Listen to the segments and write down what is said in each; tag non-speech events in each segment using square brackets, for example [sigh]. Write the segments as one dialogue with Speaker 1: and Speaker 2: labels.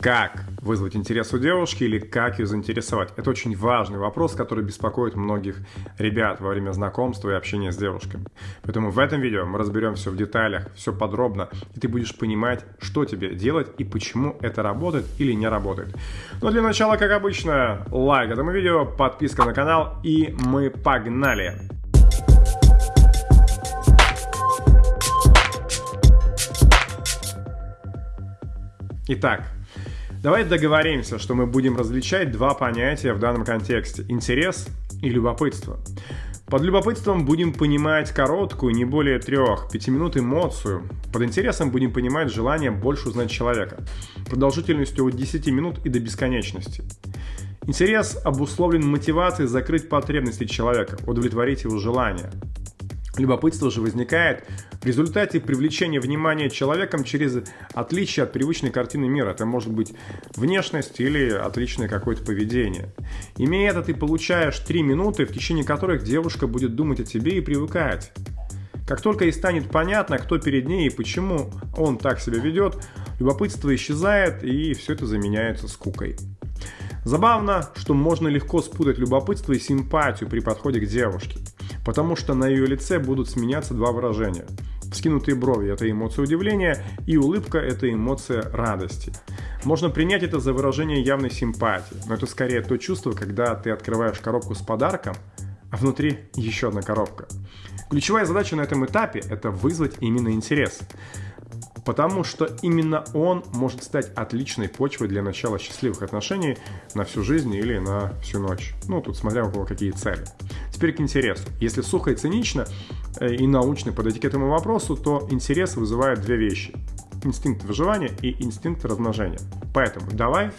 Speaker 1: Как вызвать интерес у девушки или как ее заинтересовать? Это очень важный вопрос, который беспокоит многих ребят во время знакомства и общения с девушками. Поэтому в этом видео мы разберем все в деталях, все подробно, и ты будешь понимать, что тебе делать и почему это работает или не работает. Но для начала, как обычно, лайк этому видео, подписка на канал и мы погнали! Итак, Давай договоримся, что мы будем различать два понятия в данном контексте – интерес и любопытство. Под любопытством будем понимать короткую, не более 3-5 минут эмоцию. Под интересом будем понимать желание больше узнать человека, продолжительностью от 10 минут и до бесконечности. Интерес обусловлен мотивацией закрыть потребности человека, удовлетворить его желания. Любопытство же возникает в результате привлечения внимания человеком через отличие от привычной картины мира. Это может быть внешность или отличное какое-то поведение. Имея это, ты получаешь 3 минуты, в течение которых девушка будет думать о тебе и привыкать. Как только ей станет понятно, кто перед ней и почему он так себя ведет, любопытство исчезает и все это заменяется скукой. Забавно, что можно легко спутать любопытство и симпатию при подходе к девушке потому что на ее лице будут сменяться два выражения. Вскинутые брови – это эмоция удивления, и улыбка – это эмоция радости. Можно принять это за выражение явной симпатии, но это скорее то чувство, когда ты открываешь коробку с подарком, а внутри еще одна коробка. Ключевая задача на этом этапе – это вызвать именно интерес потому что именно он может стать отличной почвой для начала счастливых отношений на всю жизнь или на всю ночь. Ну, тут смотря у кого какие цели. Теперь к интересу. Если сухо и цинично э, и научно подойти к этому вопросу, то интерес вызывает две вещи. Инстинкт выживания и инстинкт размножения. Поэтому давай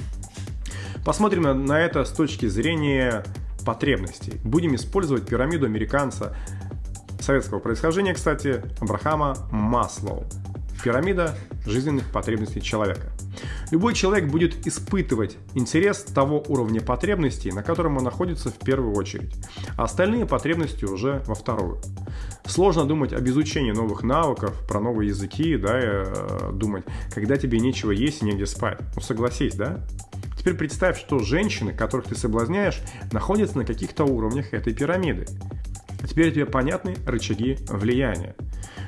Speaker 1: посмотрим на, это с точки зрения потребностей. Будем использовать пирамиду американца советского происхождения, кстати, Абрахама Маслоу. Пирамида жизненных потребностей человека. Любой человек будет испытывать интерес того уровня потребностей, на котором он находится в первую очередь, а остальные потребности уже во вторую. Сложно думать об изучении новых навыков, про новые языки, да, и, э, думать, когда тебе нечего есть и негде спать. Ну согласись, да? Теперь представь, что женщины, которых ты соблазняешь, находятся на каких-то уровнях этой пирамиды. Теперь тебе понятны рычаги влияния.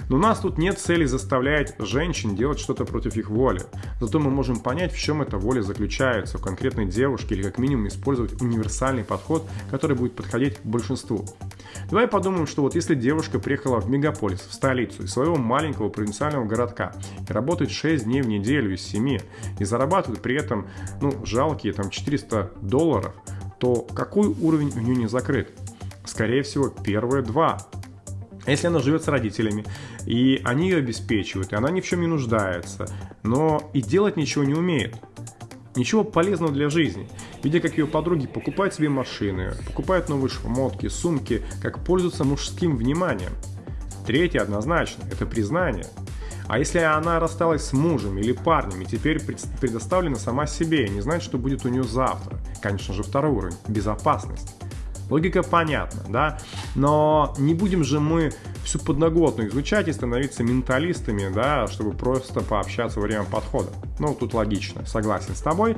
Speaker 1: Но у нас тут нет цели заставлять женщин делать что-то против их воли. Зато мы можем понять, в чем эта воля заключается, в конкретной девушке или как минимум использовать универсальный подход, который будет подходить большинству. Давай подумаем, что вот если девушка приехала в мегаполис, в столицу из своего маленького провинциального городка и работает 6 дней в неделю из 7 и зарабатывает при этом ну, жалкие там 400 долларов, то какой уровень у нее не закрыт? Скорее всего, первые два. Если она живет с родителями, и они ее обеспечивают, и она ни в чем не нуждается, но и делать ничего не умеет, ничего полезного для жизни, видя, как ее подруги покупают себе машины, покупают новые шмотки, сумки, как пользуются мужским вниманием. Третье однозначно – это признание. А если она рассталась с мужем или парнем и теперь предоставлена сама себе не знает, что будет у нее завтра? Конечно же, второй уровень – безопасность. Логика понятна, да? Но не будем же мы всю подноготную изучать и становиться менталистами, да, чтобы просто пообщаться во время подхода. Ну, тут логично, согласен с тобой.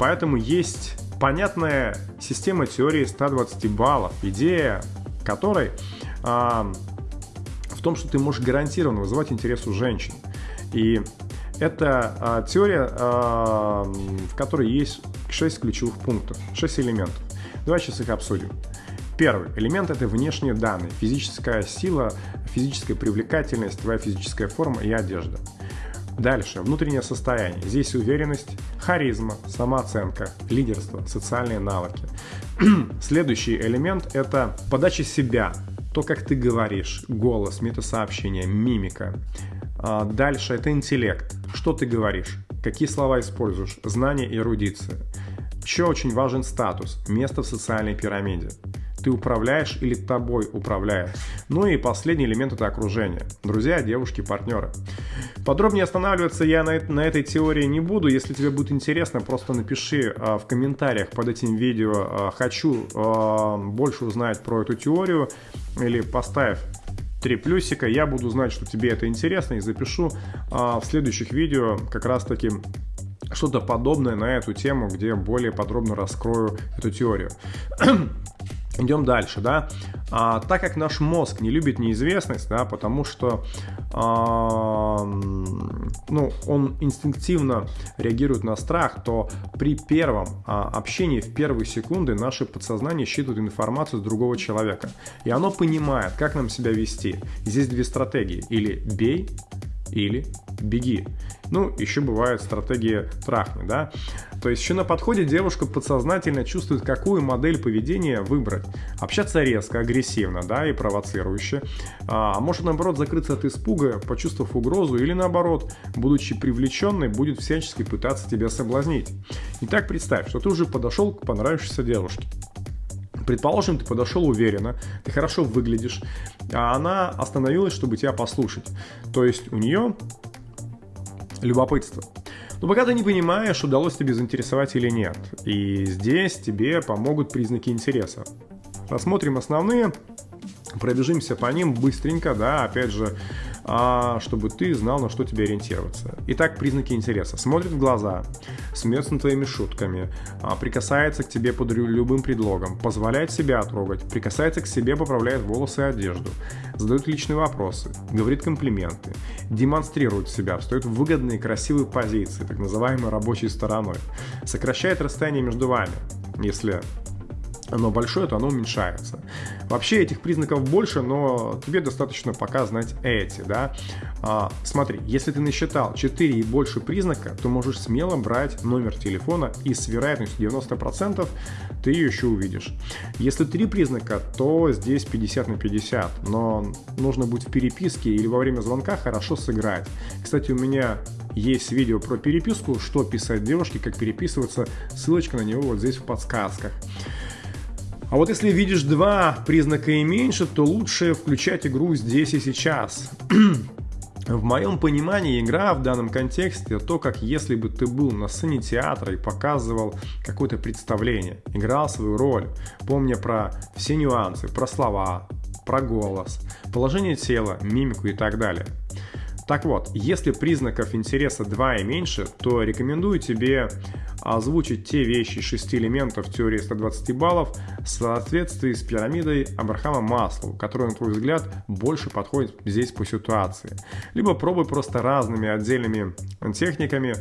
Speaker 1: Поэтому есть понятная система теории 120 баллов, идея которой а, в том, что ты можешь гарантированно вызывать интерес у женщин. И это а, теория, а, в которой есть 6 ключевых пунктов, 6 элементов. Давай сейчас их обсудим. Первый элемент – это внешние данные, физическая сила, физическая привлекательность, твоя физическая форма и одежда. Дальше, внутреннее состояние. Здесь уверенность, харизма, самооценка, лидерство, социальные навыки. [clears throat] Следующий элемент – это подача себя, то, как ты говоришь, голос, метасообщение, мимика. А дальше это интеллект, что ты говоришь, какие слова используешь, знания и эрудиция. Еще очень важен статус, место в социальной пирамиде. Ты управляешь или тобой управляют. Ну и последний элемент это окружение. Друзья, девушки, партнеры. Подробнее останавливаться я на, на этой теории не буду. Если тебе будет интересно, просто напиши а, в комментариях под этим видео а, «Хочу а, больше узнать про эту теорию» или поставь три плюсика. Я буду знать, что тебе это интересно и запишу а, в следующих видео как раз таки что-то подобное на эту тему, где более подробно раскрою эту теорию. [clears throat] Идем дальше, да. А, так как наш мозг не любит неизвестность, да, потому что а, ну, он инстинктивно реагирует на страх, то при первом а, общении в первые секунды наше подсознание считывает информацию с другого человека. И оно понимает, как нам себя вести. Здесь две стратегии. Или бей, или беги. Ну, еще бывает стратегия трахни, да. То есть еще на подходе девушка подсознательно чувствует, какую модель поведения выбрать. Общаться резко, агрессивно, да, и провоцирующе. А может, наоборот, закрыться от испуга, почувствовав угрозу, или наоборот, будучи привлеченной, будет всячески пытаться тебя соблазнить. Итак, представь, что ты уже подошел к понравившейся девушке. Предположим, ты подошел уверенно, ты хорошо выглядишь, а она остановилась, чтобы тебя послушать. То есть у нее любопытство. Но пока ты не понимаешь, удалось тебе заинтересовать или нет. И здесь тебе помогут признаки интереса. Рассмотрим основные, пробежимся по ним быстренько, да, опять же, чтобы ты знал, на что тебе ориентироваться. Итак, признаки интереса. Смотрит в глаза, смеется над твоими шутками, а, прикасается к тебе под любым предлогом, позволяет себя трогать, прикасается к себе, поправляет волосы и одежду, задает личные вопросы, говорит комплименты, демонстрирует себя, встает в выгодные красивые позиции, так называемой рабочей стороной, сокращает расстояние между вами, если оно большое, то оно уменьшается. Вообще этих признаков больше, но тебе достаточно пока знать эти, да. А, смотри, если ты насчитал 4 и больше признака, то можешь смело брать номер телефона и с вероятностью 90% ты ее еще увидишь. Если 3 признака, то здесь 50 на 50, но нужно быть в переписке или во время звонка хорошо сыграть. Кстати, у меня есть видео про переписку, что писать девушке, как переписываться, ссылочка на него вот здесь в подсказках. А вот если видишь два признака и меньше, то лучше включать игру здесь и сейчас. [clears throat] В моем понимании игра в данном контексте то, как если бы ты был на сцене театра и показывал какое-то представление, играл свою роль, помня про все нюансы, про слова, про голос, положение тела, мимику и так далее. Так вот, если признаков интереса 2 и меньше, то рекомендую тебе озвучить те вещи из 6 элементов теории 120 баллов в соответствии с пирамидой Абрахама Маслоу, которая, на твой взгляд, больше подходит здесь по ситуации. Либо пробуй просто разными отдельными техниками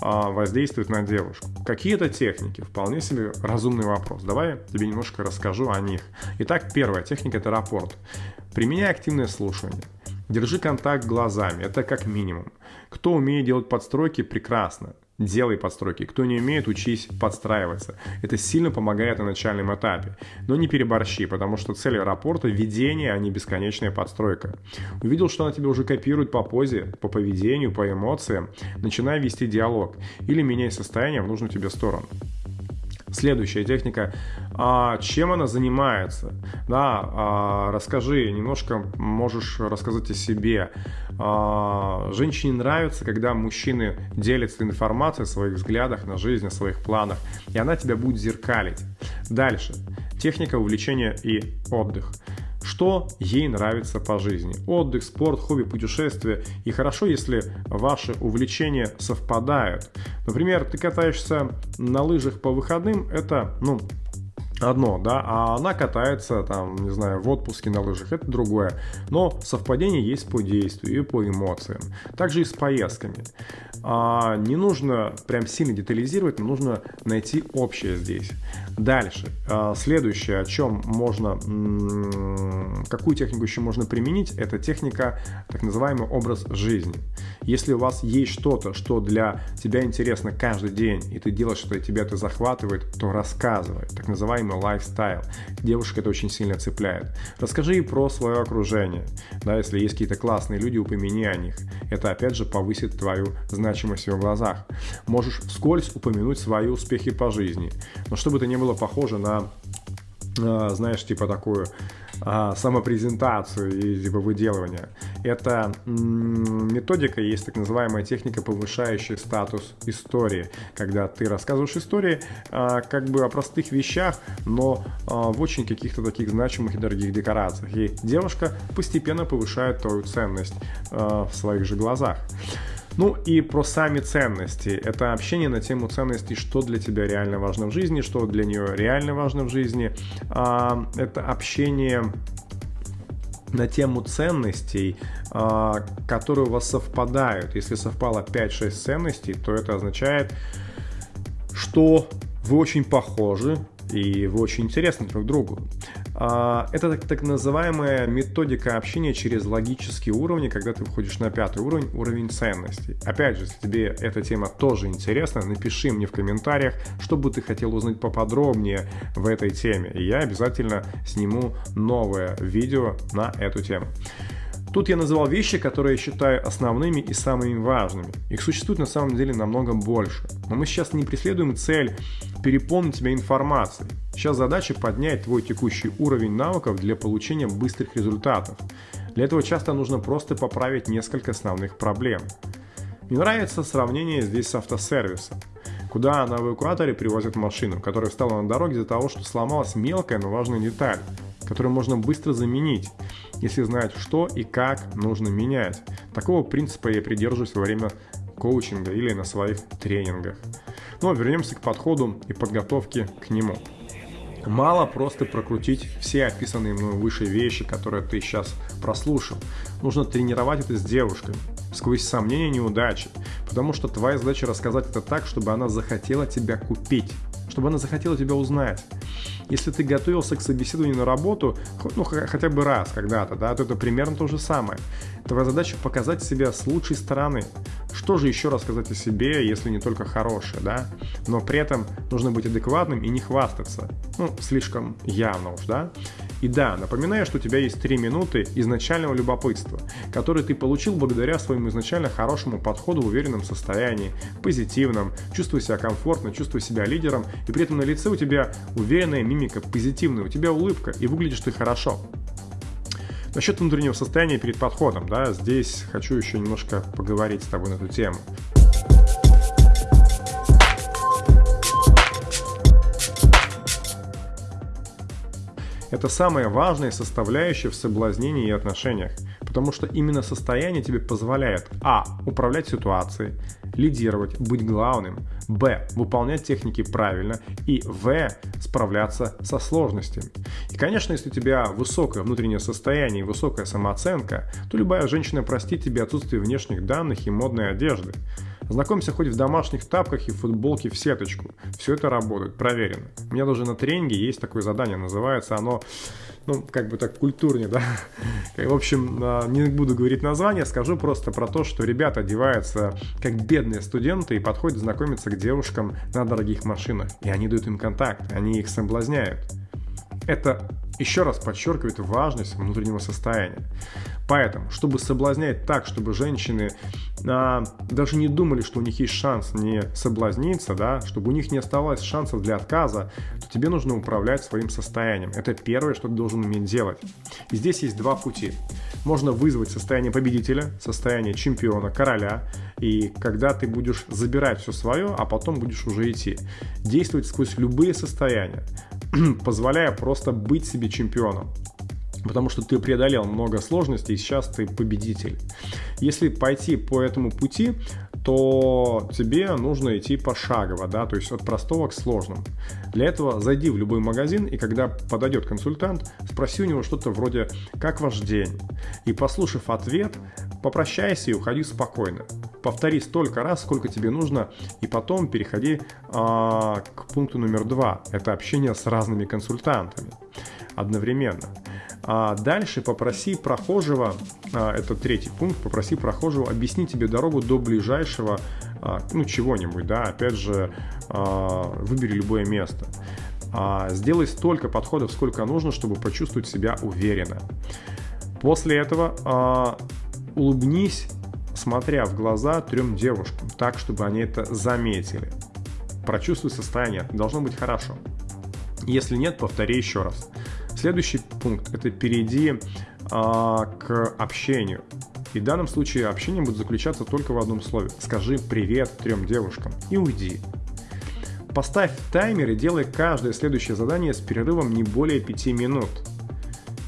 Speaker 1: а, воздействовать на девушку. Какие это техники? Вполне себе разумный вопрос. Давай я тебе немножко расскажу о них. Итак, первая техника – это рапорт. Применяй активное слушание. Держи контакт глазами, это как минимум. Кто умеет делать подстройки, прекрасно. Делай подстройки. Кто не умеет, учись подстраиваться. Это сильно помогает на начальном этапе. Но не переборщи, потому что цель рапорта – ведение, а не бесконечная подстройка. Увидел, что она тебя уже копирует по позе, по поведению, по эмоциям. Начинай вести диалог или меняй состояние в нужную тебе сторону. Следующая техника. А, чем она занимается? Да, а, расскажи, немножко можешь рассказать о себе. А, женщине нравится, когда мужчины делятся информацией о своих взглядах на жизнь, о своих планах, и она тебя будет зеркалить. Дальше. Техника увлечения и отдых что ей нравится по жизни. Отдых, спорт, хобби, путешествия. И хорошо, если ваши увлечения совпадают. Например, ты катаешься на лыжах по выходным, это, ну, одно, да, а она катается там, не знаю, в отпуске на лыжах, это другое. Но совпадение есть по действию и по эмоциям. Также и с поездками. А, не нужно прям сильно детализировать, но нужно найти общее здесь. Дальше. А, следующее, о чем можно, какую технику еще можно применить, это техника, так называемый образ жизни. Если у вас есть что-то, что для тебя интересно каждый день, и ты делаешь, что тебя это захватывает, то рассказывай. Так называемый лайфстайл. Девушек это очень сильно цепляет. Расскажи про свое окружение. Да, если есть какие-то классные люди, упомяни о них. Это опять же повысит твою значимость в ее глазах. Можешь вскользь упомянуть свои успехи по жизни. Но чтобы это не было похоже на а, знаешь, типа такую а, самопрезентацию и типа выделывание. Это методика, есть так называемая техника, повышающая статус истории, когда ты рассказываешь истории а, как бы о простых вещах, но а, в очень каких-то таких значимых и дорогих декорациях. И девушка постепенно повышает твою ценность а, в своих же глазах. Ну и про сами ценности. Это общение на тему ценностей, что для тебя реально важно в жизни, что для нее реально важно в жизни. А, это общение на тему ценностей, а, которые у вас совпадают. Если совпало 5-6 ценностей, то это означает, что вы очень похожи и вы очень интересны друг другу. А, это так, называемая методика общения через логические уровни, когда ты входишь на пятый уровень, уровень ценностей. Опять же, если тебе эта тема тоже интересна, напиши мне в комментариях, что бы ты хотел узнать поподробнее в этой теме. И я обязательно сниму новое видео на эту тему. Тут я называл вещи, которые я считаю основными и самыми важными. Их существует на самом деле намного больше. Но мы сейчас не преследуем цель переполнить тебя информацией. Сейчас задача поднять твой текущий уровень навыков для получения быстрых результатов. Для этого часто нужно просто поправить несколько основных проблем. Мне нравится сравнение здесь с автосервисом куда на эвакуаторе привозят машину, которая встала на дороге из-за того, что сломалась мелкая, но важная деталь, которую можно быстро заменить, если знать, что и как нужно менять. Такого принципа я придерживаюсь во время коучинга или на своих тренингах. Но вернемся к подходу и подготовке к нему. Мало просто прокрутить все описанные мной выше вещи, которые ты сейчас прослушал. Нужно тренировать это с девушкой, сквозь сомнения и неудачи. Потому что твоя задача рассказать это так, чтобы она захотела тебя купить, чтобы она захотела тебя узнать. Если ты готовился к собеседованию на работу, ну, хотя бы раз когда-то, да, то это примерно то же самое. Твоя задача показать себя с лучшей стороны. Что же еще рассказать о себе, если не только хорошее, да? Но при этом нужно быть адекватным и не хвастаться. Ну, слишком явно уж, да? И да, напоминаю, что у тебя есть 3 минуты изначального любопытства, которые ты получил благодаря своему изначально хорошему подходу в уверенном состоянии, позитивном, чувствуя себя комфортно, чувствуя себя лидером, и при этом на лице у тебя уверенная мимика, позитивная, у тебя улыбка, и выглядишь ты хорошо. Насчет внутреннего состояния перед подходом, да, здесь хочу еще немножко поговорить с тобой на эту тему. Это самая важная составляющая в соблазнении и отношениях, потому что именно состояние тебе позволяет а. управлять ситуацией, лидировать, быть главным, б. выполнять техники правильно и в. справляться со сложностями. И, конечно, если у тебя высокое внутреннее состояние и высокая самооценка, то любая женщина простит тебе отсутствие внешних данных и модной одежды. Знакомься хоть в домашних тапках и футболке в сеточку. Все это работает, проверено. У меня даже на тренинге есть такое задание, называется оно, ну, как бы так культурнее, да. [laughs] В общем, а, не буду говорить название, скажу просто про то, что ребята одеваются как бедные студенты и подходят знакомиться к девушкам на дорогих машинах. И они дают им контакт, они их соблазняют. Это еще раз подчеркивает важность внутреннего состояния. Поэтому, чтобы соблазнять так, чтобы женщины а, даже не думали, что у них есть шанс не соблазниться, да, чтобы у них не оставалось шансов для отказа, то тебе нужно управлять своим состоянием. Это первое, что ты должен уметь делать. И здесь есть два пути. Можно вызвать состояние победителя, состояние чемпиона, короля, и когда ты будешь забирать все свое, а потом будешь уже идти. Действовать сквозь любые состояния. [clears throat] позволяя просто быть себе чемпионом. Потому что ты преодолел много сложностей, и сейчас ты победитель. Если пойти по этому пути, то тебе нужно идти пошагово, да, то есть от простого к сложному. Для этого зайди в любой магазин, и когда подойдет консультант, спроси у него что-то вроде «Как ваш день?» И послушав ответ, попрощайся и уходи спокойно. Повтори столько раз, сколько тебе нужно, и потом переходи а, к пункту номер два. Это общение с разными консультантами одновременно. А дальше попроси прохожего, а, это третий пункт, попроси прохожего объяснить тебе дорогу до ближайшего, а, ну, чего-нибудь, да, опять же, а, выбери любое место. Сделай столько подходов, сколько нужно, чтобы почувствовать себя уверенно. После этого улыбнись, смотря в глаза трем девушкам, так, чтобы они это заметили. Прочувствуй состояние, должно быть хорошо. Если нет, повтори еще раз. Следующий пункт – это перейди а, к общению. И в данном случае общение будет заключаться только в одном слове. Скажи «привет» трем девушкам и уйди. Поставь таймер и делай каждое следующее задание с перерывом не более 5 минут.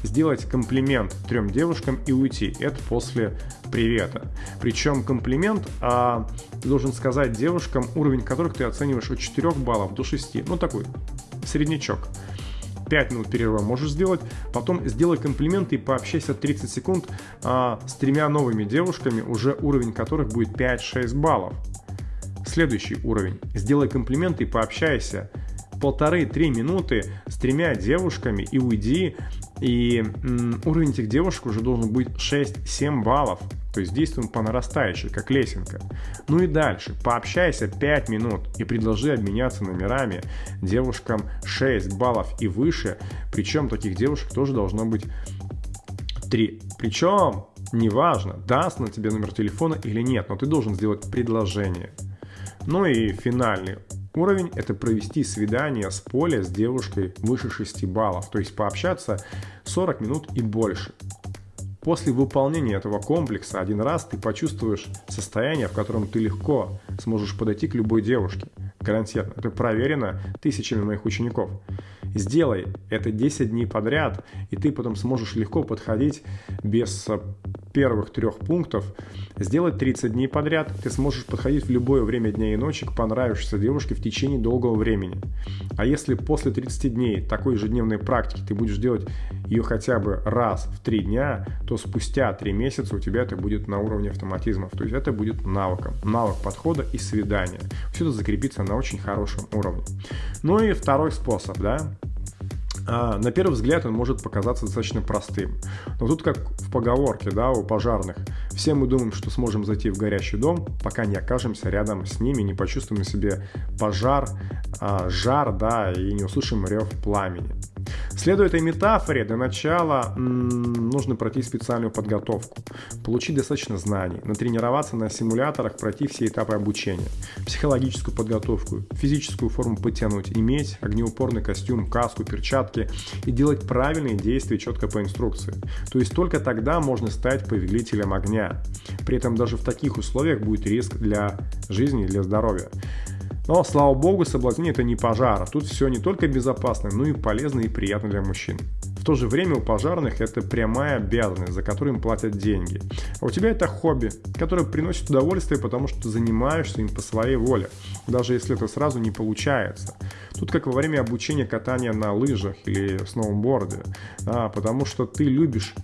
Speaker 1: Сделать комплимент трем девушкам и уйти. Это после привета. Причем комплимент а, должен сказать девушкам, уровень которых ты оцениваешь от 4 баллов до 6. Ну, такой среднячок. 5 минут перерыва можешь сделать, потом сделай комплименты и пообщайся 30 секунд а, с тремя новыми девушками, уже уровень которых будет 5-6 баллов. Следующий уровень. Сделай комплименты и пообщайся полторы-три минуты с тремя девушками и уйди, и м, уровень этих девушек уже должен быть 6-7 баллов. То есть действуем по нарастающей, как лесенка. Ну и дальше. Пообщайся 5 минут и предложи обменяться номерами девушкам 6 баллов и выше. Причем таких девушек тоже должно быть 3. Причем неважно, даст на тебе номер телефона или нет, но ты должен сделать предложение. Ну и финальный уровень – это провести свидание с поля с девушкой выше 6 баллов, то есть пообщаться 40 минут и больше. После выполнения этого комплекса один раз ты почувствуешь состояние, в котором ты легко сможешь подойти к любой девушке. Гарантированно. Это проверено тысячами моих учеников. Сделай это 10 дней подряд, и ты потом сможешь легко подходить без первых трех пунктов сделать 30 дней подряд, ты сможешь подходить в любое время дня и ночи к понравившейся девушке в течение долгого времени. А если после 30 дней такой ежедневной практики ты будешь делать ее хотя бы раз в 3 дня, то спустя 3 месяца у тебя это будет на уровне автоматизмов. То есть это будет навыком. Навык подхода и свидания. Все это закрепится на очень хорошем уровне. Ну и второй способ, да, на первый взгляд он может показаться достаточно простым. Но тут как в поговорке, да, у пожарных. Все мы думаем, что сможем зайти в горящий дом, пока не окажемся рядом с ними, не почувствуем на себе пожар, а, жар, да, и не услышим рев пламени. Следуя этой метафоре, для начала м- нужно пройти специальную подготовку, получить достаточно знаний, натренироваться на симуляторах, пройти все этапы обучения, психологическую подготовку, физическую форму потянуть, иметь огнеупорный костюм, каску, перчатки и делать правильные действия четко по инструкции. То есть только тогда можно стать повелителем огня. При этом даже в таких условиях будет риск для жизни и для здоровья. Но, слава богу, соблазнение это не пожар. Тут все не только безопасно, но и полезно и приятно для мужчин. В то же время у пожарных это прямая обязанность, за которую им платят деньги. А у тебя это хобби, которое приносит удовольствие, потому что ты занимаешься им по своей воле, даже если это сразу не получается. Тут как во время обучения катания на лыжах или сноуборде, а, потому что ты любишь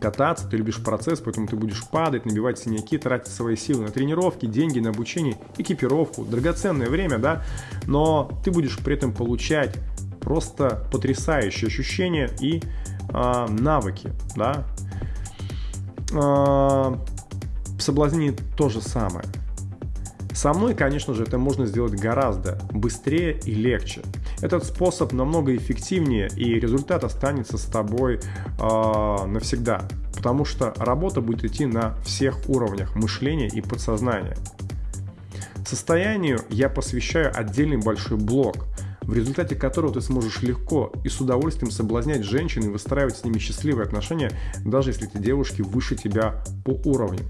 Speaker 1: кататься, ты любишь процесс, поэтому ты будешь падать, набивать синяки, тратить свои силы на тренировки, деньги на обучение, экипировку, драгоценное время, да, но ты будешь при этом получать просто потрясающие ощущения и э, навыки, да. Э, в то же самое. Со мной, конечно же, это можно сделать гораздо быстрее и легче. Этот способ намного эффективнее, и результат останется с тобой э, навсегда, потому что работа будет идти на всех уровнях мышления и подсознания. Состоянию я посвящаю отдельный большой блок, в результате которого ты сможешь легко и с удовольствием соблазнять женщин и выстраивать с ними счастливые отношения, даже если эти девушки выше тебя по уровню.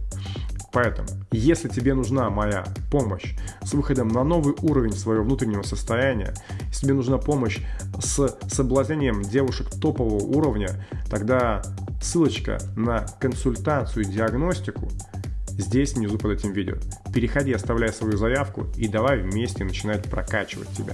Speaker 1: Поэтому, если тебе нужна моя помощь с выходом на новый уровень своего внутреннего состояния, если тебе нужна помощь с соблазнением девушек топового уровня, тогда ссылочка на консультацию и диагностику здесь внизу под этим видео. Переходи, оставляй свою заявку и давай вместе начинать прокачивать тебя.